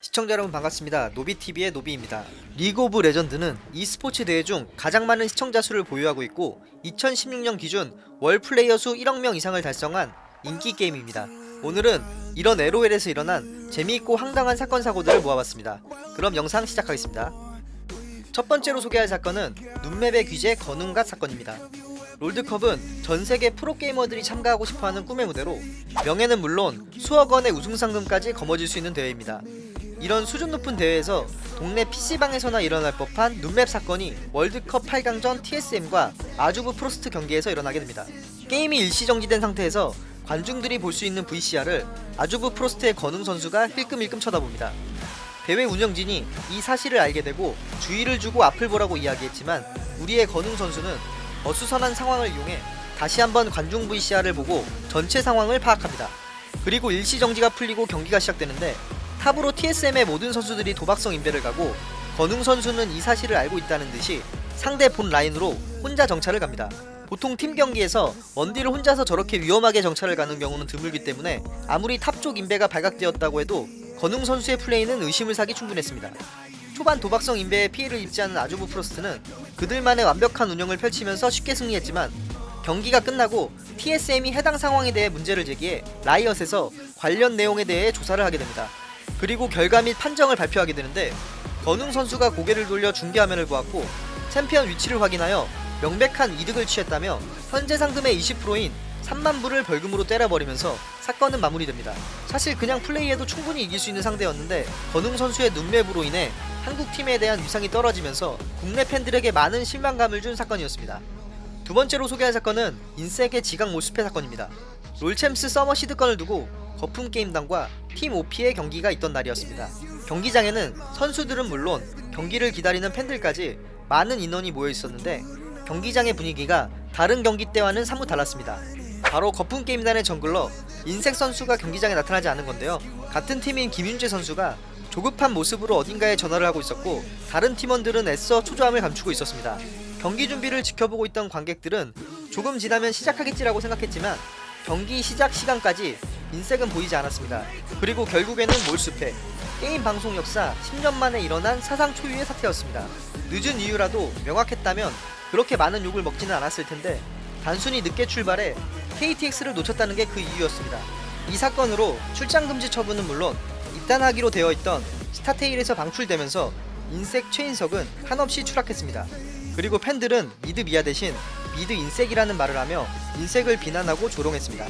시청자 여러분 반갑습니다. 노비TV의 노비입니다. 리그 오브 레전드는 e스포츠 대회 중 가장 많은 시청자 수를 보유하고 있고 2016년 기준 월 플레이어 수 1억 명 이상을 달성한 인기 게임입니다. 오늘은 이런 LOL에서 일어난 재미있고 황당한 사건 사고들을 모아봤습니다. 그럼 영상 시작하겠습니다. 첫 번째로 소개할 사건은 눈맵의 귀재 건웅갓 사건입니다. 롤드컵은 전 세계 프로게이머들이 참가하고 싶어하는 꿈의 무대로 명예는 물론 수억 원의 우승 상금까지 거머쥘 수 있는 대회입니다. 이런 수준 높은 대회에서 동네 PC방에서나 일어날 법한 눈맵 사건이 롤드컵 8강전 TSM과 아주부 프로스트 경기에서 일어나게 됩니다. 게임이 일시정지된 상태에서 관중들이 볼 수 있는 VCR을 아주부 프로스트의 건웅 선수가 힐끔힐끔 쳐다봅니다. 대회 운영진이 이 사실을 알게 되고 주의를 주고 앞을 보라고 이야기했지만 우리의 건웅 선수는 어수선한 상황을 이용해 다시 한번 관중 VCR을 보고 전체 상황을 파악합니다. 그리고 일시정지가 풀리고 경기가 시작되는데 탑으로 TSM의 모든 선수들이 도박성 인베를 가고 건웅 선수는 이 사실을 알고 있다는 듯이 상대 봇 라인으로 혼자 정찰을 갑니다. 보통 팀 경기에서 원딜을 혼자서 저렇게 위험하게 정찰을 가는 경우는 드물기 때문에 아무리 탑 쪽 인베가 발각되었다고 해도 건웅 선수의 플레이는 의심을 사기 충분했습니다. 초반 도박성 인베에 피해를 입지 않은 아주부 프로스트는 그들만의 완벽한 운영을 펼치면서 쉽게 승리했지만 경기가 끝나고 TSM이 해당 상황에 대해 문제를 제기해 라이엇에서 관련 내용에 대해 조사를 하게 됩니다. 그리고 결과 및 판정을 발표하게 되는데 건웅 선수가 고개를 돌려 중계 화면을 보았고 챔피언 위치를 확인하여 명백한 이득을 취했다며 현재 상금의 20%인 3만 불을 벌금으로 때려버리면서 사건은 마무리됩니다. 사실 그냥 플레이해도 충분히 이길 수 있는 상대였는데 건웅 선수의 눈맵으로 인해 한국 팀에 대한 위상이 떨어지면서 국내 팬들에게 많은 실망감을 준 사건이었습니다. 두 번째로 소개할 사건은 인섹의 지각 몰수패 사건입니다. 롤챔스 서머 시드권을 두고 거품 게임단과 팀 OP의 경기가 있던 날이었습니다. 경기장에는 선수들은 물론 경기를 기다리는 팬들까지 많은 인원이 모여 있었는데 경기장의 분위기가 다른 경기 때와는 사뭇 달랐습니다. 바로 거품 게임단의 정글러 인색 선수가 경기장에 나타나지 않은 건데요. 같은 팀인 김윤재 선수가 조급한 모습으로 어딘가에 전화를 하고 있었고 다른 팀원들은 애써 초조함을 감추고 있었습니다. 경기 준비를 지켜보고 있던 관객들은 조금 지나면 시작하겠지라고 생각했지만 경기 시작 시간까지 인색은 보이지 않았습니다. 그리고 결국에는 몰수패 게임 방송 역사 10년 만에 일어난 사상 초유의 사태였습니다. 늦은 이유라도 명확했다면 그렇게 많은 욕을 먹지는 않았을 텐데 단순히 늦게 출발해 KTX를 놓쳤다는 게 그 이유였습니다. 이 사건으로 출장 금지 처분은 물론 입단하기로 되어 있던 스타테일에서 방출되면서 인섹 최인석은 한없이 추락했습니다. 그리고 팬들은 mid mia 대신 mid 인섹이라는 말을 하며 인섹을 비난하고 조롱했습니다.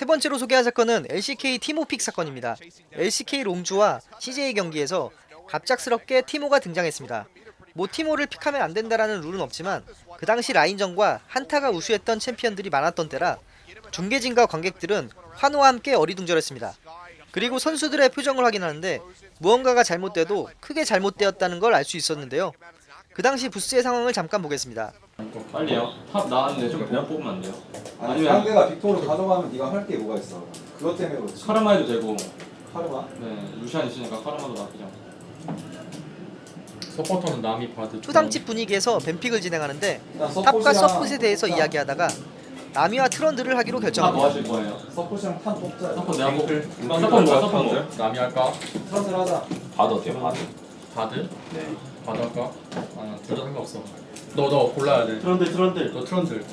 세 번째로 소개할 사건은 LCK 티모 pick 사건입니다. LCK 롱주와 CJ 경기에서 갑작스럽게 티모가 등장했습니다. 뭐 티모를 pick하면 안 된다라는 룰은 없지만 그 당시 라인전과 한타가 우수했던 챔피언들이 많았던 때라 중계진과 관객들은 환호와 함께 어리둥절했습니다. 그리고 선수들의 표정을 확인하는데 무언가가 잘못돼도 크게 잘못되었다는 걸 알 수 있었는데요. 그 당시 부스의 상황을 잠깐 보겠습니다. 빨리요. top 나왔는데 좀 그냥 뽑으면 안 돼요? 아니 아니면 상대가 빅토르 가져가면 네가 할 게 뭐가 있어 그것 때문에 그렇지 카르마 해도 되고 카르마? 네 루시안 있으니까 카르마도 나쁘지 않고 서포터는 남이 받을 초당집 분위기에서 뱀픽을 진행하는데 탑과 서폿이랑- 서폿에 대해서 일단 이야기하다가 나미와 트런드를 하기로 탑뭐 결정합니다. 하실 거예요? 서�supp이랑 탄 뽑자 서포 내가 뽑을 서포 뭐야 뭐야, 서포 뭐? 남이 할까? 트런들 하자 바드 어때요? 바드? 바드? 네 바드 할까? 아둘다 상관없어 너너 골라야 돼 트런들 트런들 너 트런들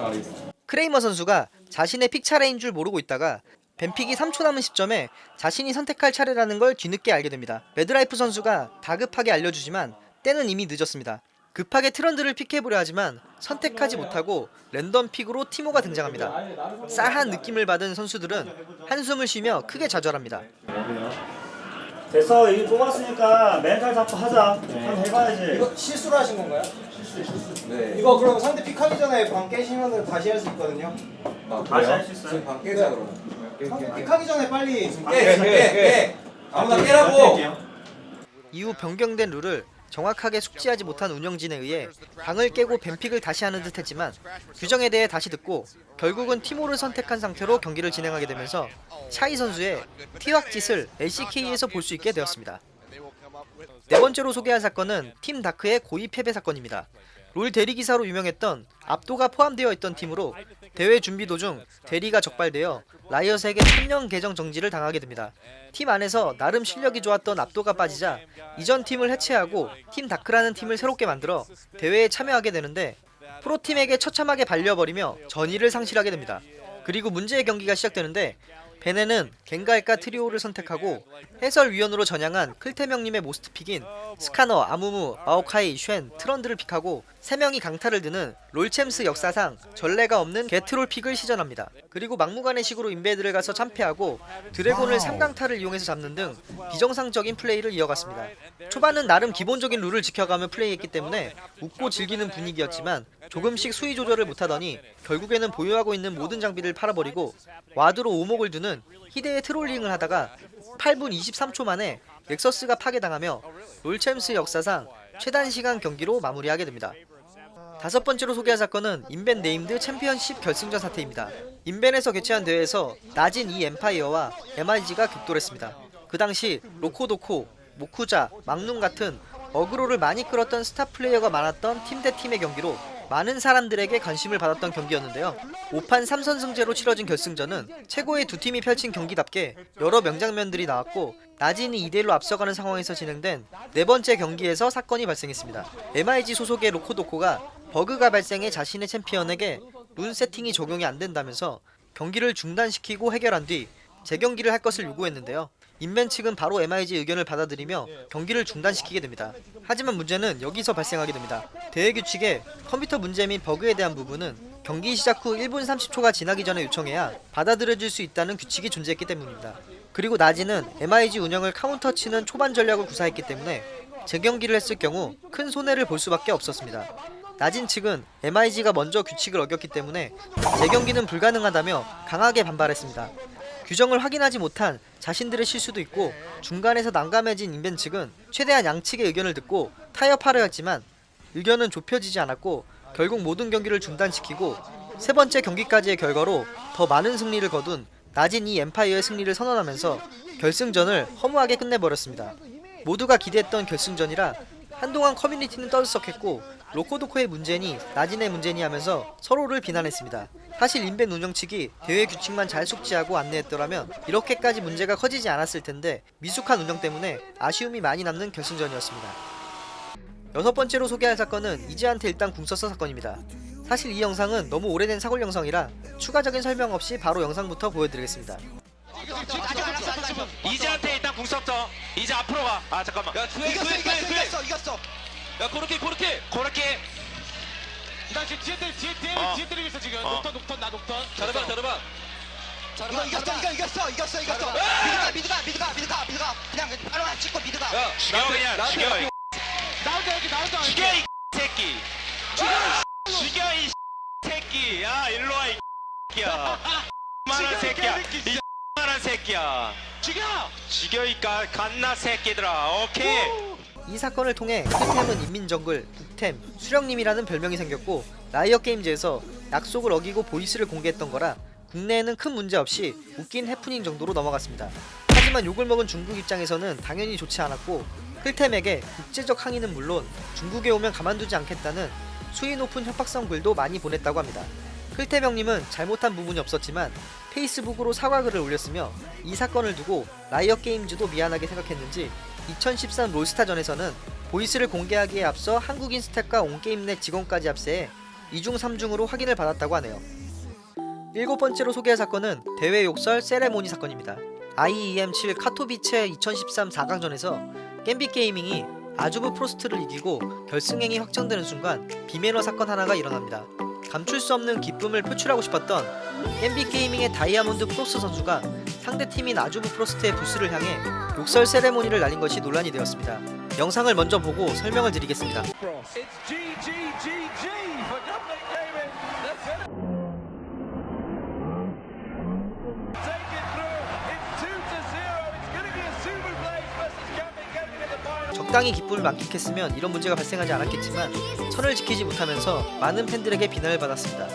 아래 있어 크레이머 선수가 자신의 pick 차례인 줄 모르고 있다가 ban pick이 3초 남은 시점에 자신이 선택할 차례라는 걸 뒤늦게 알게 됩니다. 매드라이프 선수가 다급하게 알려주지만 때는 이미 늦었습니다. 급하게 트런들을 pick해보려 하지만 선택하지 못하고 랜덤 pick으로 티모가 등장합니다. 싸한 느낌을 받은 선수들은 한숨을 쉬며 크게 좌절합니다. 됐어 이거 뽑았으니까 멘탈 잡고 하자 한번 해봐야지 이거 실수를 하신 건가요? 네 이거 그럼 상대 픽하기 전에 방 깨시면 다시 할 수 있거든요. 아, 다시? 할 수 있어요? 지금 방 깨자 그러면 상대 픽하기 전에 빨리 깨! 깨! 깨! 아무나 깨라고! 이후 변경된 룰을 정확하게 숙지하지 못한 운영진에 의해 방을 깨고 뱀픽을 다시 하는 듯 했지만 규정에 대해 다시 듣고 결국은 티모를 선택한 상태로 경기를 진행하게 되면서 샤이 선수의 티왁짓을 LCK에서 볼 수 있게 되었습니다. 네 번째로 소개할 사건은 팀 다크의 고의 패배 사건입니다. 롤 대리기사로 유명했던 압도가 포함되어 있던 팀으로 대회 준비 도중 대리가 적발되어 라이엇에게 3년 계정 정지를 당하게 됩니다. 팀 안에서 나름 실력이 좋았던 압도가 빠지자 이전 팀을 해체하고 팀 다크라는 팀을 새롭게 만들어 대회에 참여하게 되는데 프로팀에게 처참하게 발려버리며 전의를 상실하게 됩니다. 그리고 문제의 경기가 시작되는데 베네는 겐갈과 트리오를 선택하고 해설위원으로 전향한 클템형님의 most pick인 스카너, 아무무, 마오카이, 쉔, 트런들을 pick하고 3명이 강타를 드는 롤챔스 역사상 전례가 없는 개troll pick을 시전합니다. 그리고 막무가내 식으로 invade를 가서 참패하고 드래곤을 3강타를 이용해서 잡는 등 비정상적인 플레이를 이어갔습니다. 초반은 나름 기본적인 룰을 지켜가며 플레이했기 때문에 웃고 즐기는 분위기였지만 조금씩 수위 조절을 못하더니 결국에는 보유하고 있는 모든 장비를 팔아버리고 ward로 오목을 두는 희대의 trolling을 하다가 8분 23초 만에 nexus가 파괴당하며 롤챔스 역사상 최단 시간 경기로 마무리하게 됩니다. 다섯 번째로 소개할 사건은 인벤 네임드 챔피언십 결승전 사태입니다. 인벤에서 개최한 대회에서 나진 이엠파이어와 MIG가 격돌했습니다. 그 당시 로코도코, 모쿠자, 막눈 같은 aggro를 많이 끌었던 스타 플레이어가 많았던 팀 대 팀의 경기로 많은 사람들에게 관심을 받았던 경기였는데요. 5판 3선승제로 치러진 결승전은 최고의 두 팀이 펼친 경기답게 여러 명장면들이 나왔고 나진이 2대1로 앞서가는 상황에서 진행된 네 번째 경기에서 사건이 발생했습니다. MIG 소속의 로코도코가 버그가 발생해 자신의 챔피언에게 룬 세팅이 적용이 안 된다면서 경기를 중단시키고 해결한 뒤 재경기를 할 것을 요구했는데요. 인벤 측은 바로 MIG 의견을 받아들이며 경기를 중단시키게 됩니다. 하지만 문제는 여기서 발생하게 됩니다. 대회 규칙에 컴퓨터 문제 및 버그에 대한 부분은 경기 시작 후 1분 30초가 지나기 전에 요청해야 받아들여질 수 있다는 규칙이 존재했기 때문입니다. 그리고 나진은 MIG 운영을 카운터 치는 초반 전략을 구사했기 때문에 재경기를 했을 경우 큰 손해를 볼 수밖에 없었습니다. 나진 측은 MIG가 먼저 규칙을 어겼기 때문에 재경기는 불가능하다며 강하게 반발했습니다. 규정을 확인하지 못한 자신들의 실수도 있고 중간에서 난감해진 인벤 측은 최대한 양측의 의견을 듣고 타협하려 했지만 의견은 좁혀지지 않았고 결국 모든 경기를 중단시키고 세 번째 경기까지의 결과로 더 많은 승리를 거둔 나진 이 엠파이어의 승리를 선언하면서 결승전을 허무하게 끝내버렸습니다. 모두가 기대했던 결승전이라 한동안 커뮤니티는 떠들썩했고 로코도코의 문제니 나진의 문제니 하면서 서로를 비난했습니다. 사실 인벤 운영 측이 대회 규칙만 잘 숙지하고 안내했더라면 이렇게까지 문제가 커지지 않았을 텐데 미숙한 운영 때문에 아쉬움이 많이 남는 결승전이었습니다. 여섯 번째로 소개할 사건은 이즈한테 일단 궁 썼어 사건입니다. 사실 이 영상은 너무 오래된 사골 영상이라 추가적인 설명 없이 바로 영상부터 보여드리겠습니다. 이즈한테 일단 궁 썼어. 이제 앞으로 가. 아 잠깐만. 야 이겼어 이겼어 이겼어 이겼어 야 코르키 코르키 코르키. 나 지금 뒤에 때리, 뒤에 때리, 어. 뒤에 때리고 있어 지금. 어. 녹턴, 녹턴, 나 녹턴. 잘해봐 잘해봐. 이거 이겼어 이거 이겼어 이겼어 이겼어 아! 미드가 미드가 미드가 미드가 미드가 그냥 바로 안 찍고 mid가 야 죽여 그냥 죽여. 이 나온다 여기 나온다. 죽여 이 새끼. 죽여 죽여 이 새끼. 야 일로 와 이 새끼야. 만한 새끼야. 이 만한 새끼야. 죽여. 죽여 이 가- 갓나 새끼들아. 오케이. 이 사건을 통해 클템은 인민정글, 북템, 수령님이라는 별명이 생겼고 라이엇 게임즈에서 약속을 어기고 보이스를 공개했던 거라 국내에는 큰 문제 없이 웃긴 해프닝 정도로 넘어갔습니다. 하지만 욕을 먹은 중국 입장에서는 당연히 좋지 않았고 클템에게 국제적 항의는 물론 중국에 오면 가만두지 않겠다는 수위 높은 협박성 글도 많이 보냈다고 합니다. 클템 형님은 잘못한 부분이 없었지만 페이스북으로 사과글을 올렸으며 이 사건을 두고 라이엇 게임즈도 미안하게 생각했는지 2013 롤스타전에서는 보이스를 공개하기에 앞서 한국인 스태프과 온게임넷 직원까지 합세해 2중 3중으로 확인을 받았다고 하네요. 일곱 번째로 소개할 사건은 대회 욕설 세레모니 사건입니다. IEM7 카토비체 2013 4강전에서 갬빗 게이밍이 아주부 프로스트를 이기고 결승행이 확정되는 순간 비매너 사건 하나가 일어납니다. 감출 수 없는 기쁨을 표출하고 싶었던 갬빗 게이밍의 다이아몬드프록스 선수가 상대 팀인 아주부 프로스트의 부스를 향해 욕설 세레모니를 날린 것이 논란이 되었습니다. 영상을 먼저 보고 설명을 드리겠습니다. 적당히 기쁨을 만끽했으면 이런 문제가 발생하지 않았겠지만 선을 지키지 못하면서 많은 팬들에게 비난을 받았습니다.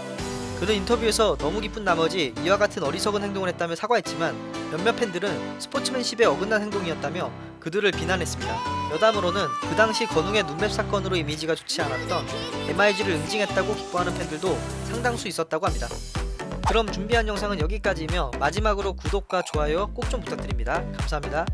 그는 인터뷰에서 너무 기쁜 나머지 이와 같은 어리석은 행동을 했다며 사과했지만 몇몇 팬들은 스포츠맨십에 어긋난 행동이었다며 그들을 비난했습니다. 여담으로는 그 당시 건웅의 눈맵 사건으로 이미지가 좋지 않았던 MIG를 응징했다고 기뻐하는 팬들도 상당수 있었다고 합니다. 그럼 준비한 영상은 여기까지이며 마지막으로 구독과 좋아요 꼭 좀 부탁드립니다. 감사합니다.